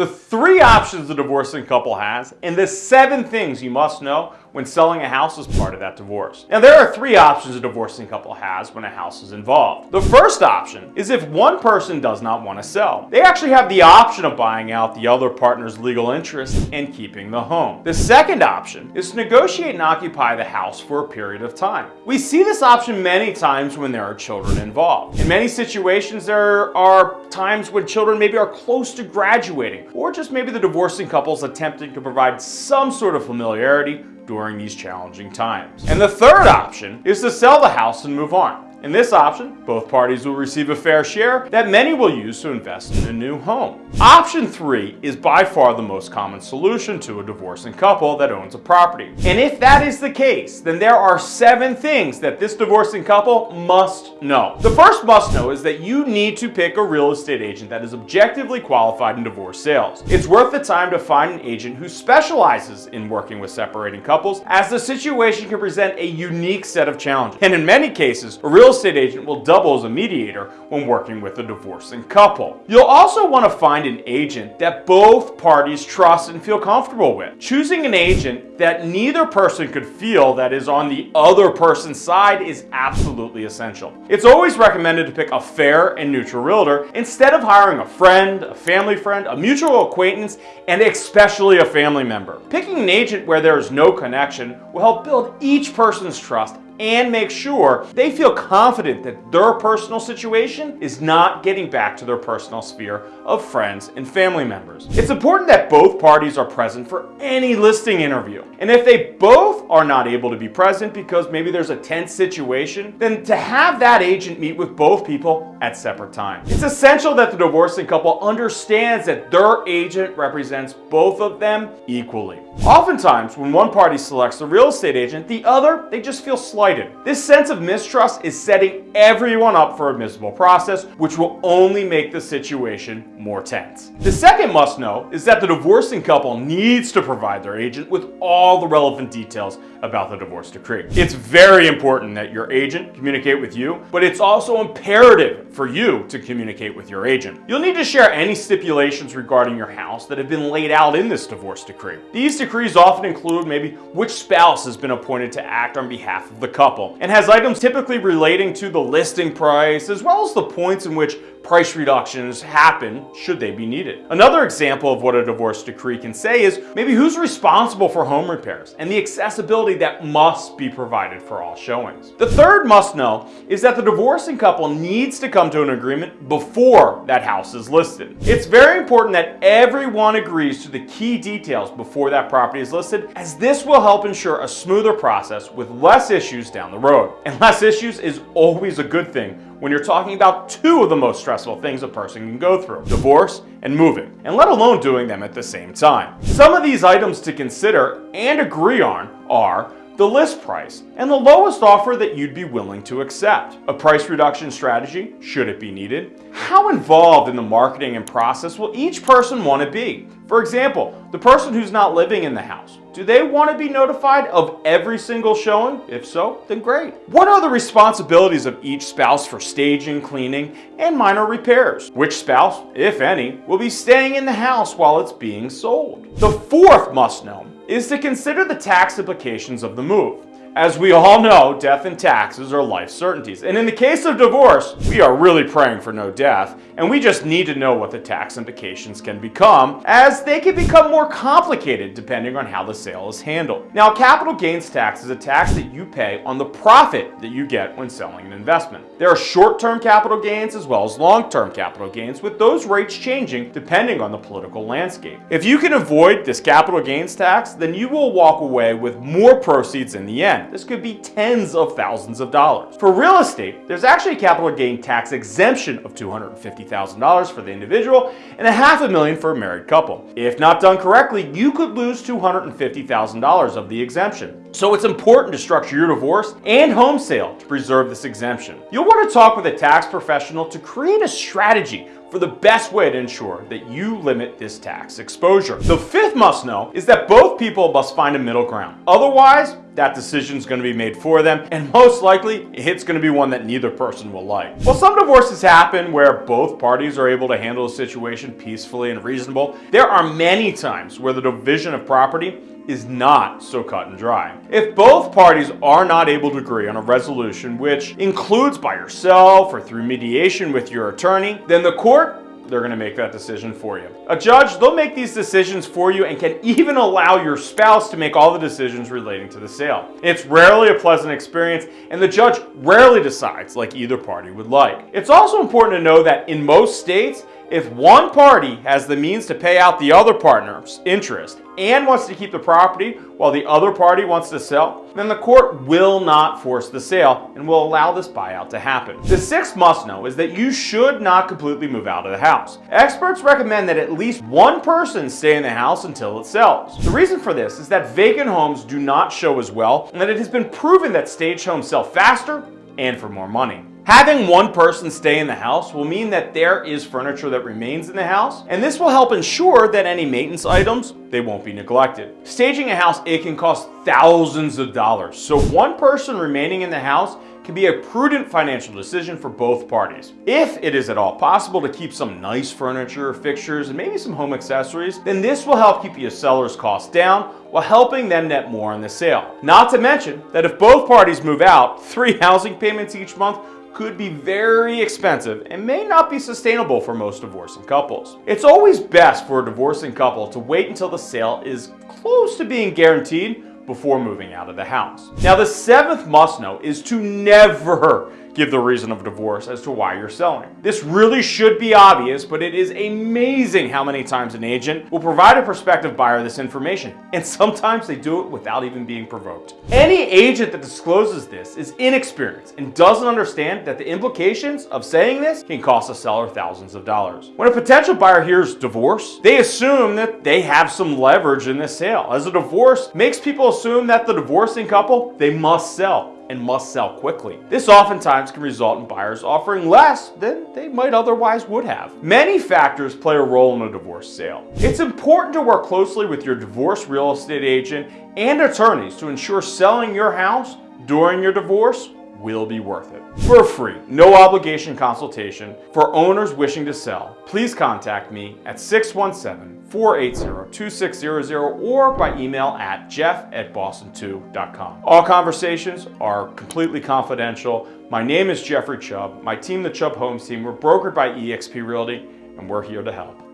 the three options a divorcing couple has, and the seven things you must know when selling a house as part of that divorce. Now there are three options a divorcing couple has when a house is involved. The first option is if one person does not want to sell. They actually have the option of buying out the other partner's legal interest and keeping the home. The second option is to negotiate and occupy the house for a period of time. We see this option many times when there are children involved. In many situations there are times when children maybe are close to graduating or just maybe the divorcing couple is attempting to provide some sort of familiarity during these challenging times. And the third option is to sell the house and move on. In this option, both parties will receive a fair share that many will use to invest in a new home. Option 3 is by far the most common solution to a divorcing couple that owns a property. And if that is the case, then there are seven things that this divorcing couple must know. The first must know is that you need to pick a real estate agent that is objectively qualified in divorce sales. It's worth the time to find an agent who specializes in working with separating couples as the situation can present a unique set of challenges. And in many cases, a real real estate agent will double as a mediator when working with a divorcing couple. You'll also want to find an agent that both parties trust and feel comfortable with. Choosing an agent that neither person could feel that is on the other person's side is absolutely essential. It's always recommended to pick a fair and neutral realtor instead of hiring a friend, a family friend, a mutual acquaintance, and especially a family member. Picking an agent where there is no connection will help build each person's trust and make sure they feel confident that their personal situation is not getting back to their personal sphere of friends and family members. It's important that both parties are present for any listing interview. And if they both are not able to be present because maybe there's a tense situation, then to have that agent meet with both people at separate times. It's essential that the divorcing couple understands that their agent represents both of them equally. Oftentimes, when one party selects a real estate agent, the other, they just feel slighted. This sense of mistrust is setting everyone up for a miserable process, which will only make the situation more tense. The second must know is that the divorcing couple needs to provide their agent with all the relevant details about the divorce decree. It's very important that your agent communicate with you, but it's also imperative for you to communicate with your agent. You'll need to share any stipulations regarding your house that have been laid out in this divorce decree. These decrees often include maybe which spouse has been appointed to act on behalf of the couple and has items typically relating to the listing price as well as the points in which price reductions happen should they be needed. Another example of what a divorce decree can say is maybe who's responsible for home repairs and the accessibility that must be provided for all showings. The third must know is that the divorcing couple needs to come to an agreement before that house is listed. It's very important that everyone agrees to the key details before that property is listed as this will help ensure a smoother process with less issues down the road. And less issues is always a good thing when you're talking about two of the most stressful things a person can go through, divorce and moving, and let alone doing them at the same time. Some of these items to consider and agree on are the list price, and the lowest offer that you'd be willing to accept. A price reduction strategy, should it be needed. How involved in the marketing and process will each person want to be? For example, the person who's not living in the house, do they want to be notified of every single showing? If so, then great. What are the responsibilities of each spouse for staging, cleaning, and minor repairs? Which spouse, if any, will be staying in the house while it's being sold? The fourth must know is to consider the tax implications of the move. As we all know, death and taxes are life certainties. And in the case of divorce, we are really praying for no death, and we just need to know what the tax implications can become, as they can become more complicated depending on how the sale is handled. Now, capital gains tax is a tax that you pay on the profit that you get when selling an investment. There are short-term capital gains as well as long-term capital gains, with those rates changing depending on the political landscape. If you can avoid this capital gains tax, then you will walk away with more proceeds in the end. This could be tens of thousands of dollars. For real estate, there's actually a capital gain tax exemption of $250,000 for the individual and a half a million for a married couple. If not done correctly, you could lose $250,000 of the exemption. So it's important to structure your divorce and home sale to preserve this exemption. You'll want to talk with a tax professional to create a strategy for the best way to ensure that you limit this tax exposure. The fifth must know is that both people must find a middle ground. Otherwise, that decision is going to be made for them, and most likely, it's going to be one that neither person will like. While some divorces happen where both parties are able to handle a situation peacefully and reasonable, there are many times where the division of property is not so cut and dry. If both parties are not able to agree on a resolution which includes by yourself or through mediation with your attorney, then the court they're going to make that decision for you. A judge, they'll make these decisions for you and can even allow your spouse to make all the decisions relating to the sale. It's rarely a pleasant experience and the judge rarely decides like either party would like. It's also important to know that in most states, if one party has the means to pay out the other partner's interest and wants to keep the property while the other party wants to sell, then the court will not force the sale and will allow this buyout to happen. The sixth must know is that you should not completely move out of the house. Experts recommend that at least one person stay in the house until it sells. The reason for this is that vacant homes do not show as well and that it has been proven that stage homes sell faster and for more money. Having one person stay in the house will mean that there is furniture that remains in the house, and this will help ensure that any maintenance items, they won't be neglected. Staging a house, it can cost thousands of dollars, so one person remaining in the house can be a prudent financial decision for both parties. If it is at all possible to keep some nice furniture, fixtures, and maybe some home accessories, then this will help keep your seller's costs down while helping them net more on the sale. Not to mention that if both parties move out, three housing payments each month could be very expensive and may not be sustainable for most divorcing couples. It's always best for a divorcing couple to wait until the sale is close to being guaranteed before moving out of the house. Now the seventh must know is to never give the reason of divorce as to why you're selling. This really should be obvious, but it is amazing how many times an agent will provide a prospective buyer this information, and sometimes they do it without even being provoked. Any agent that discloses this is inexperienced and doesn't understand that the implications of saying this can cost a seller thousands of dollars. When a potential buyer hears divorce, they assume that they have some leverage in this sale, as a divorce makes people assume that the divorcing couple, they must sell and must sell quickly. This oftentimes can result in buyers offering less than they might otherwise would have. Many factors play a role in a divorce sale. It's important to work closely with your divorce real estate agent and attorneys to ensure selling your house during your divorce will be worth it. For a free, no obligation consultation for owners wishing to sell, please contact me at 617-480-2600 or by email at jeff at boston2.com. All conversations are completely confidential. My name is Jeffrey Chubb. My team, the Chubb Homes team, we're brokered by eXp Realty and we're here to help.